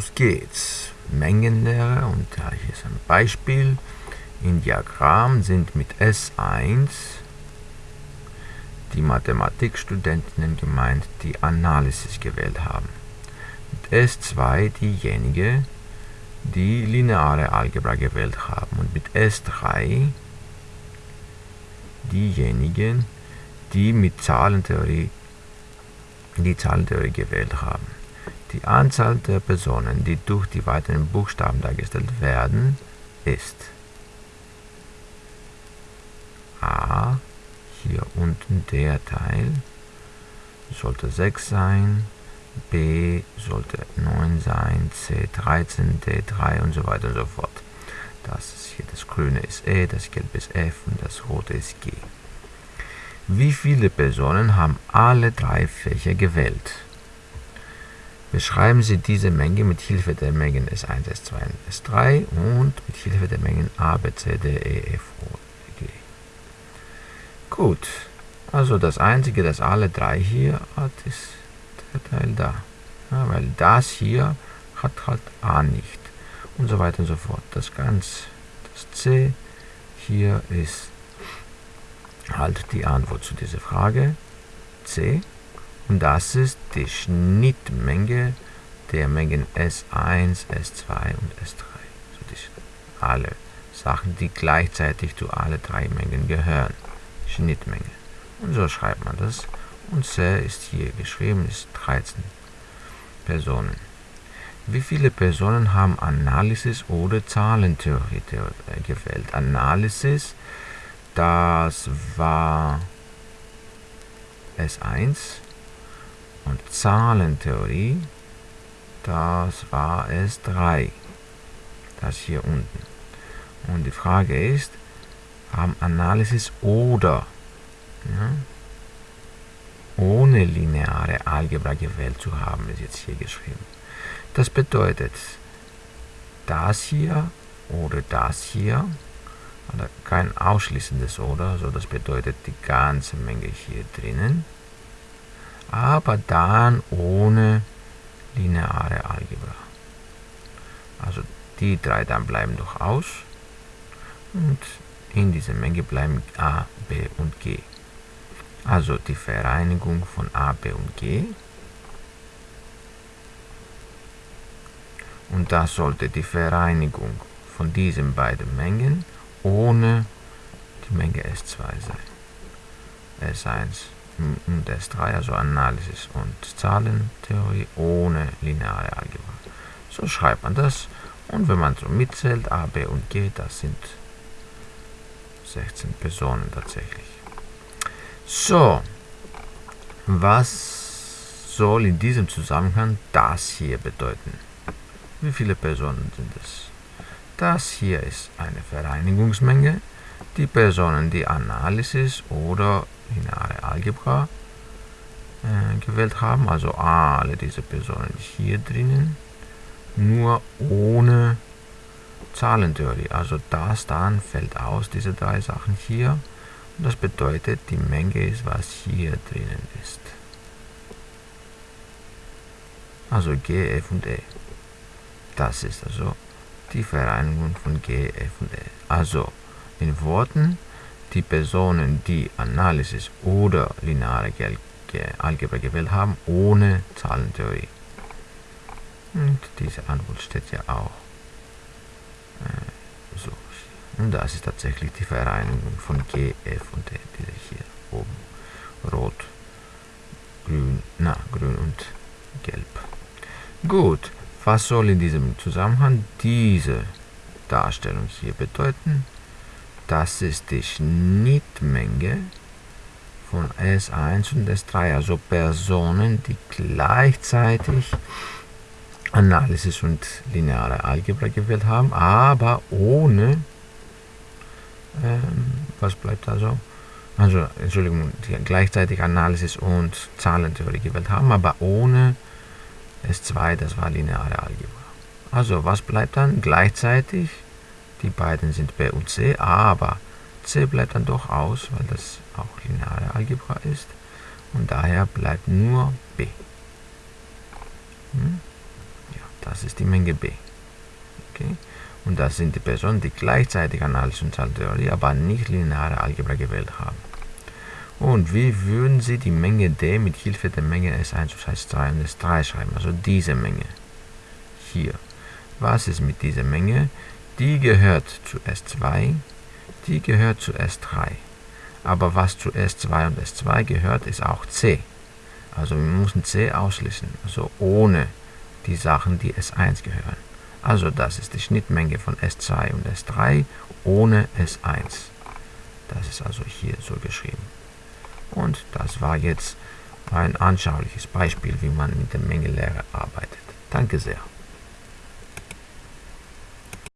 los geht's. Mengenlehre und ja, hier ist ein Beispiel. Im Diagramm sind mit S1 die Mathematikstudentinnen gemeint, die Analysis gewählt haben. Mit S2 diejenigen, die lineare Algebra gewählt haben. Und mit S3 diejenigen, die mit Zahlentheorie die Zahlentheorie gewählt haben. Die Anzahl der Personen, die durch die weiteren Buchstaben dargestellt werden, ist a, hier unten der Teil, sollte 6 sein, b sollte 9 sein, c 13, d 3 und so weiter und so fort. Das hier das grüne ist E, das gelbe ist F und das rote ist G. Wie viele Personen haben alle drei Fächer gewählt? Beschreiben Sie diese Menge mit Hilfe der Mengen S1, S2 und S3 und mit Hilfe der Mengen A, B, C, D, E, F, O, G. Gut, also das einzige, das alle drei hier hat, ist der Teil da. Ja, weil das hier hat halt A nicht und so weiter und so fort. Das ganz, das C hier ist halt die Antwort zu dieser Frage C. Und das ist die Schnittmenge der Mengen S1, S2 und S3. So die alle Sachen, die gleichzeitig zu alle drei Mengen gehören. Schnittmenge. Und so schreibt man das. Und C ist hier geschrieben, ist 13 Personen. Wie viele Personen haben Analysis oder Zahlentheorie gewählt? Analysis das war S1 und Zahlentheorie, das war S3. Das hier unten. Und die Frage ist, haben Analysis oder ja, ohne lineare Algebra gewählt zu haben, ist jetzt hier geschrieben. Das bedeutet, das hier oder das hier kein ausschließendes Oder, so das bedeutet die ganze Menge hier drinnen, aber dann ohne lineare Algebra. Also die drei dann bleiben doch aus und in dieser Menge bleiben a, b und g. Also die Vereinigung von a, b und g. Und das sollte die Vereinigung von diesen beiden Mengen ohne die Menge S2 sein. S1 und S3, also Analysis und Zahlentheorie ohne lineare Algebra. So schreibt man das und wenn man so mitzählt, A, B und G, das sind 16 Personen tatsächlich. So, was soll in diesem Zusammenhang das hier bedeuten? Wie viele Personen sind es? Das hier ist eine Vereinigungsmenge. Die Personen, die Analysis oder lineare Algebra äh, gewählt haben, also alle diese Personen hier drinnen, nur ohne Zahlentheorie. Also das dann fällt aus, diese drei Sachen hier. Und das bedeutet, die Menge ist, was hier drinnen ist. Also G, F und E. Das ist also die Vereinigung von G, F und E. Also in Worten, die Personen, die Analysis oder lineare Algebra gewählt haben, ohne Zahlentheorie. Und diese Antwort steht ja auch äh, so. Und das ist tatsächlich die Vereinigung von G, F und E, diese hier oben. Rot, grün, na, grün und gelb. Gut, was soll in diesem Zusammenhang diese Darstellung hier bedeuten? Das ist die Schnittmenge von S1 und S3, also Personen, die gleichzeitig Analysis und lineare Algebra gewählt haben, aber ohne, ähm, was bleibt also? Also, Entschuldigung, die gleichzeitig Analysis und Zahlentheorie gewählt haben, aber ohne S2, das war lineare Algebra. Also, was bleibt dann? Gleichzeitig, die beiden sind B und C, aber C bleibt dann doch aus, weil das auch lineare Algebra ist. Und daher bleibt nur B. Hm? Ja, das ist die Menge B. Okay? Und das sind die Personen, die gleichzeitig Analyse und Zahltheorie, aber nicht lineare Algebra gewählt haben. Und wie würden Sie die Menge D mit Hilfe der Menge S1 plus S2 und S3 schreiben? Also diese Menge. Hier. Was ist mit dieser Menge? Die gehört zu S2, die gehört zu S3. Aber was zu S2 und S2 gehört, ist auch C. Also wir müssen C ausschließen, also ohne die Sachen, die S1 gehören. Also das ist die Schnittmenge von S2 und S3 ohne S1. Das ist also hier so geschrieben. Und das war jetzt ein anschauliches Beispiel, wie man mit der Mengelehre arbeitet. Danke sehr.